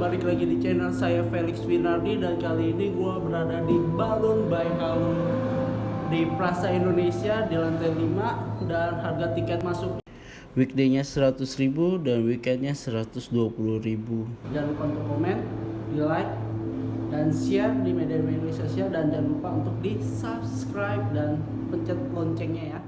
balik lagi di channel saya Felix Winardi dan kali ini gue berada di Balon by di Plaza Indonesia di lantai 5 dan harga tiket masuk. Weekday-nya 100.000 dan weekendnya 120.000 jangan lupa untuk komen, di like dan share di media-media sosial dan jangan lupa untuk di subscribe dan pencet loncengnya ya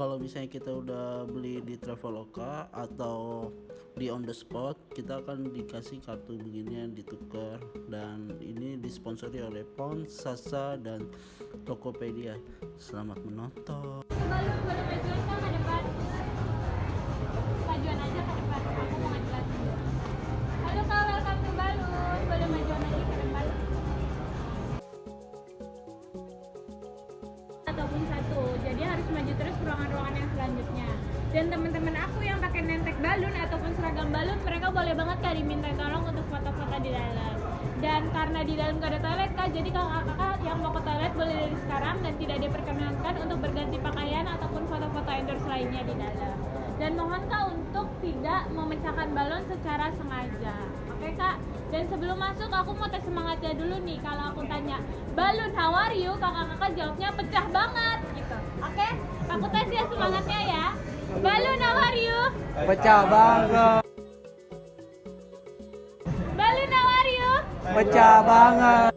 kalau misalnya kita udah beli di Traveloka atau di on the spot kita akan dikasih kartu beginian ditukar. Dan ini disponsori oleh Pon, Sasa dan Tokopedia. Selamat menonton. Ataupun satu. Jadi harus maju terus ke ruangan-ruangan yang selanjutnya. Dan teman-teman aku yang pakai nentek balun ataupun seragam balun, mereka boleh banget kak diminta tolong untuk foto-foto di dalam. Dan karena di dalam gak ada toilet kak, jadi kakak-kakak yang mau ke toilet boleh dari sekarang dan tidak diperkenankan untuk berganti pakaian ataupun foto-foto endorse lainnya di dalam. Dan mohon kak untuk tidak memecahkan balon secara sengaja. Oke kak? Dan sebelum masuk aku mau tes semangatnya dulu nih. Kalau aku tanya, balun how are you? Kakak-kakak jawabnya pecah banget? Aku tes ya semangatnya ya. Balun how are you? pecah banget Balun how are you? pecah banget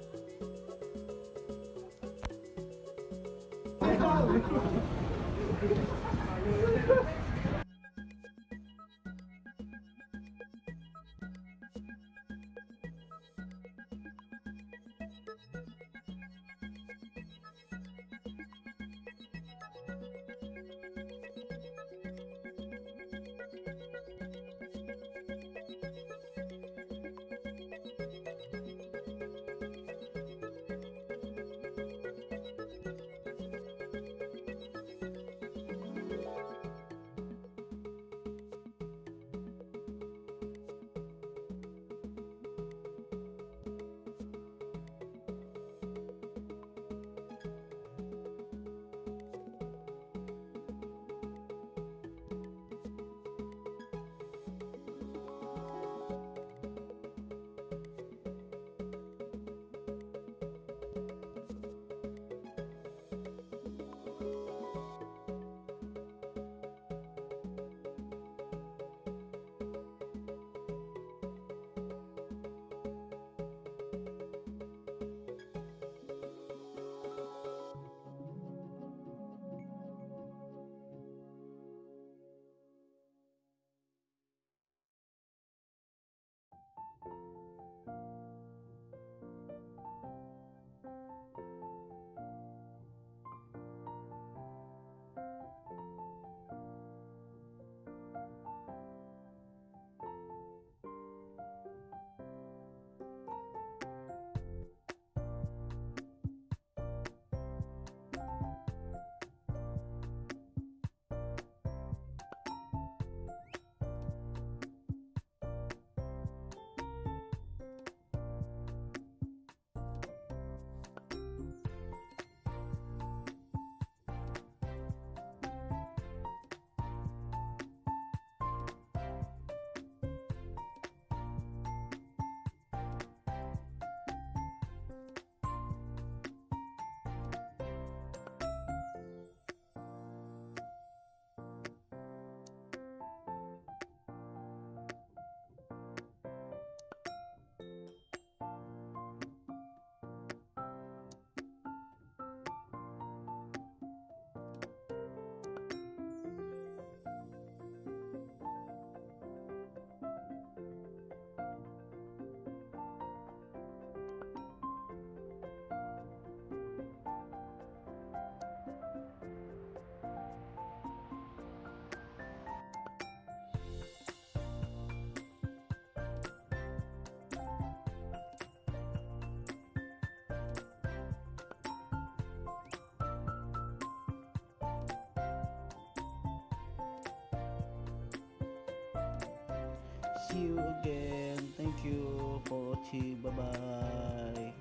you again. Thank you for watching bye bye